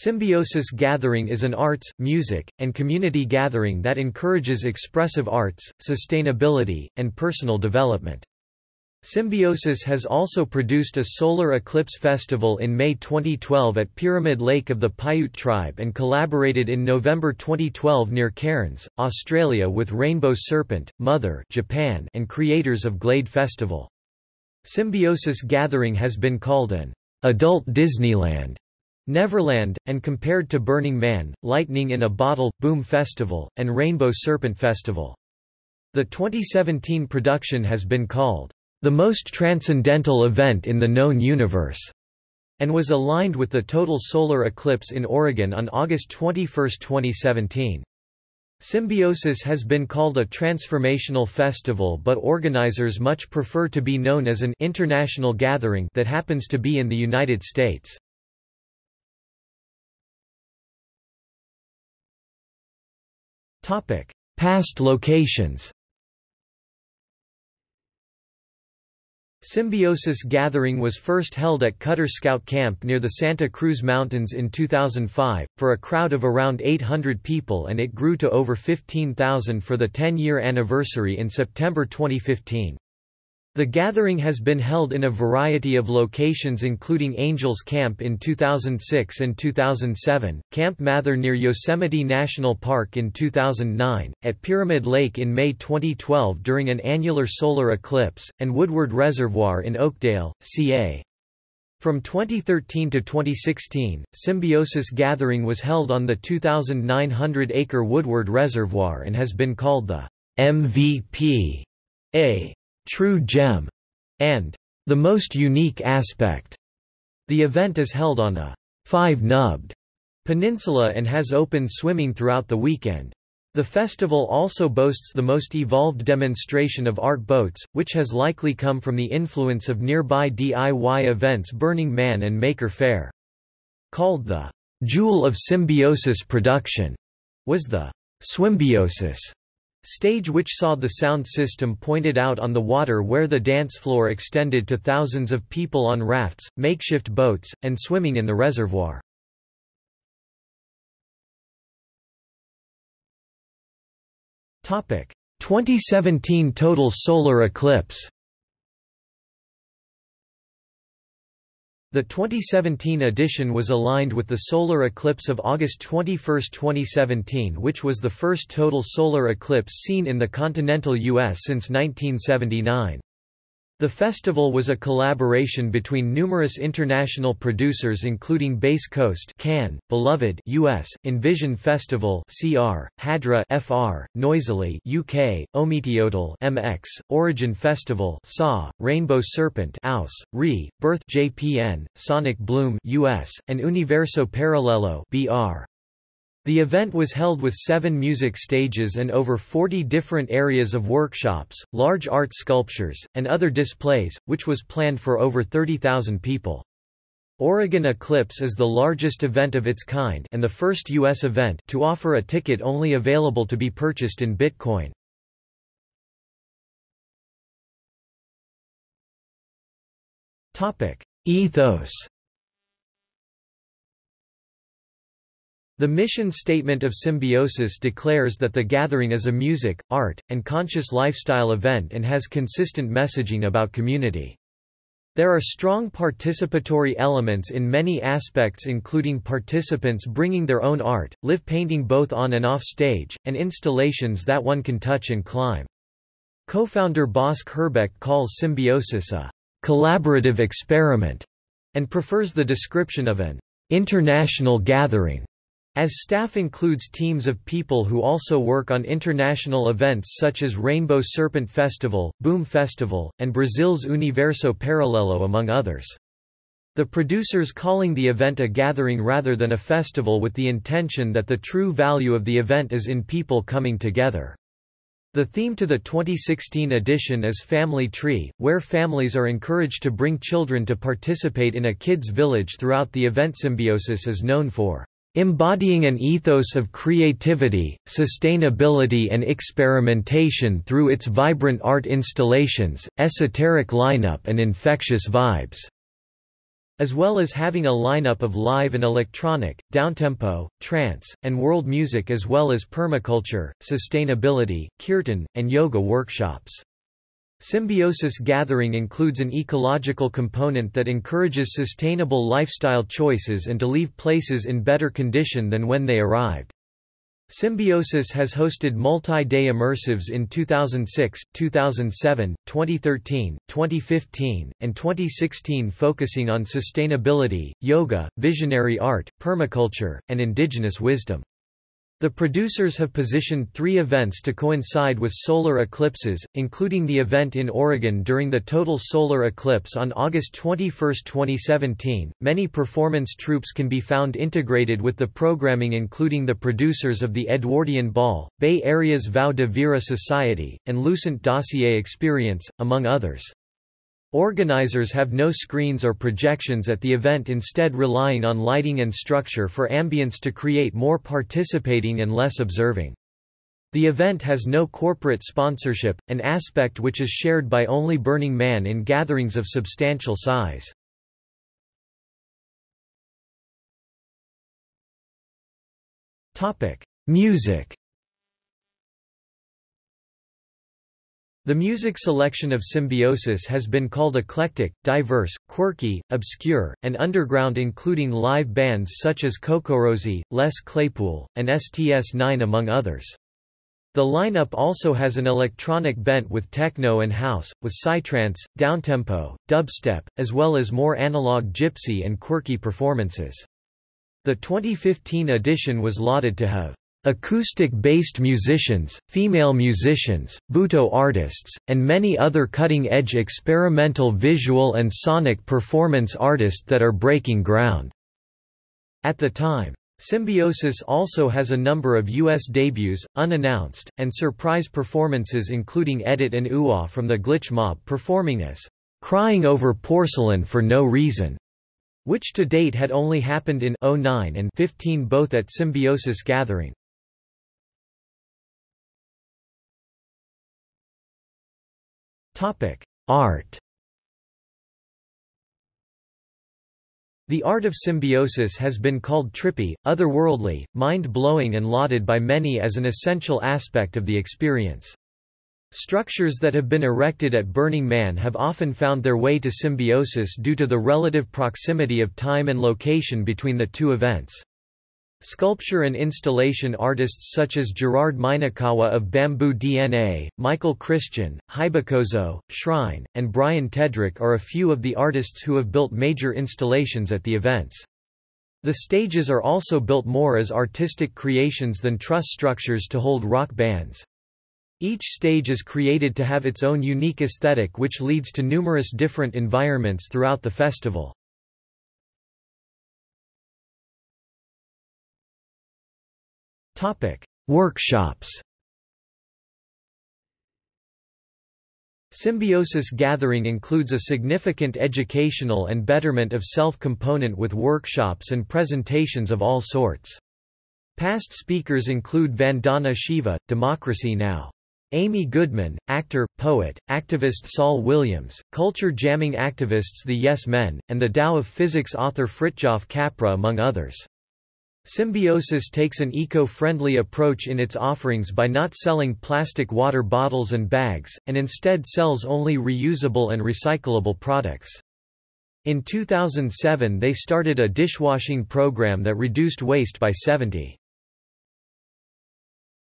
Symbiosis Gathering is an arts, music, and community gathering that encourages expressive arts, sustainability, and personal development. Symbiosis has also produced a solar eclipse festival in May 2012 at Pyramid Lake of the Paiute tribe and collaborated in November 2012 near Cairns, Australia with Rainbow Serpent, Mother Japan and creators of Glade Festival. Symbiosis Gathering has been called an adult Disneyland Neverland, and compared to Burning Man, Lightning in a Bottle, Boom Festival, and Rainbow Serpent Festival. The 2017 production has been called, "...the most transcendental event in the known universe." and was aligned with the total solar eclipse in Oregon on August 21, 2017. Symbiosis has been called a transformational festival but organizers much prefer to be known as an international gathering that happens to be in the United States. Past locations Symbiosis Gathering was first held at Cutter Scout Camp near the Santa Cruz Mountains in 2005, for a crowd of around 800 people and it grew to over 15,000 for the 10-year anniversary in September 2015. The gathering has been held in a variety of locations including Angels Camp in 2006 and 2007, Camp Mather near Yosemite National Park in 2009, at Pyramid Lake in May 2012 during an annular solar eclipse, and Woodward Reservoir in Oakdale, CA. From 2013 to 2016, Symbiosis Gathering was held on the 2,900-acre Woodward Reservoir and has been called the MVP. A True Gem, and The Most Unique Aspect. The event is held on a five-nubbed peninsula and has open swimming throughout the weekend. The festival also boasts the most evolved demonstration of art boats, which has likely come from the influence of nearby DIY events Burning Man and Maker Faire. Called the Jewel of Symbiosis Production, was the Swimbiosis Stage which saw the sound system pointed out on the water where the dance floor extended to thousands of people on rafts, makeshift boats, and swimming in the reservoir. Topic: 2017 total solar eclipse. The 2017 edition was aligned with the solar eclipse of August 21, 2017 which was the first total solar eclipse seen in the continental U.S. since 1979. The festival was a collaboration between numerous international producers including Bass Coast Can, Beloved US, Envision Festival CR, Hadra FR, Noisily UK, Ometeotl MX, Origin Festival SA, Rainbow Serpent Aus, RE, Birth JPN, Sonic Bloom US, and Universo Paralelo BR. The event was held with seven music stages and over 40 different areas of workshops, large art sculptures, and other displays, which was planned for over 30,000 people. Oregon Eclipse is the largest event of its kind and the first U.S. event to offer a ticket only available to be purchased in Bitcoin. Ethos The mission statement of Symbiosis declares that the gathering is a music, art, and conscious lifestyle event and has consistent messaging about community. There are strong participatory elements in many aspects including participants bringing their own art, live painting both on and off stage, and installations that one can touch and climb. Co-founder Bosk Herbeck calls Symbiosis a collaborative experiment and prefers the description of an international gathering. As staff includes teams of people who also work on international events such as Rainbow Serpent Festival, Boom Festival, and Brazil's Universo Paralelo among others. The producers calling the event a gathering rather than a festival with the intention that the true value of the event is in people coming together. The theme to the 2016 edition is Family Tree, where families are encouraged to bring children to participate in a kids' village throughout the event Symbiosis is known for embodying an ethos of creativity, sustainability and experimentation through its vibrant art installations, esoteric lineup and infectious vibes." as well as having a lineup of live and electronic, downtempo, trance, and world music as well as permaculture, sustainability, kirtan, and yoga workshops. Symbiosis gathering includes an ecological component that encourages sustainable lifestyle choices and to leave places in better condition than when they arrived. Symbiosis has hosted multi-day immersives in 2006, 2007, 2013, 2015, and 2016 focusing on sustainability, yoga, visionary art, permaculture, and indigenous wisdom. The producers have positioned three events to coincide with solar eclipses, including the event in Oregon during the total solar eclipse on August 21, 2017. Many performance troupes can be found integrated with the programming, including the producers of the Edwardian Ball, Bay Area's Vau de Vire Society, and Lucent Dossier Experience, among others. Organizers have no screens or projections at the event instead relying on lighting and structure for ambience to create more participating and less observing. The event has no corporate sponsorship, an aspect which is shared by only Burning Man in gatherings of substantial size. Music The music selection of Symbiosis has been called eclectic, diverse, quirky, obscure, and underground including live bands such as CocoRosie, Les Claypool, and STS-9 among others. The lineup also has an electronic bent with techno and house, with psytrance, downtempo, dubstep, as well as more analog gypsy and quirky performances. The 2015 edition was lauded to have Acoustic-based musicians, female musicians, butoh artists, and many other cutting-edge experimental visual and sonic performance artists that are breaking ground. At the time, Symbiosis also has a number of U.S. debuts, unannounced, and surprise performances including Edit and Uwa ah from the Glitch Mob performing as "'Crying Over Porcelain for No Reason' which to date had only happened in 09 and 15 both at Symbiosis Gathering. Art The art of symbiosis has been called trippy, otherworldly, mind-blowing and lauded by many as an essential aspect of the experience. Structures that have been erected at Burning Man have often found their way to symbiosis due to the relative proximity of time and location between the two events. Sculpture and installation artists such as Gerard Minakawa of Bamboo DNA, Michael Christian, Haibakozo, Shrine, and Brian Tedrick are a few of the artists who have built major installations at the events. The stages are also built more as artistic creations than truss structures to hold rock bands. Each stage is created to have its own unique aesthetic which leads to numerous different environments throughout the festival. Topic: Workshops. Symbiosis Gathering includes a significant educational and betterment of self component with workshops and presentations of all sorts. Past speakers include Vandana Shiva, Democracy Now! Amy Goodman, actor, poet, activist Saul Williams, culture jamming activists The Yes Men, and the Tao of Physics author Fritjof Capra among others. Symbiosis takes an eco-friendly approach in its offerings by not selling plastic water bottles and bags, and instead sells only reusable and recyclable products. In 2007 they started a dishwashing program that reduced waste by 70.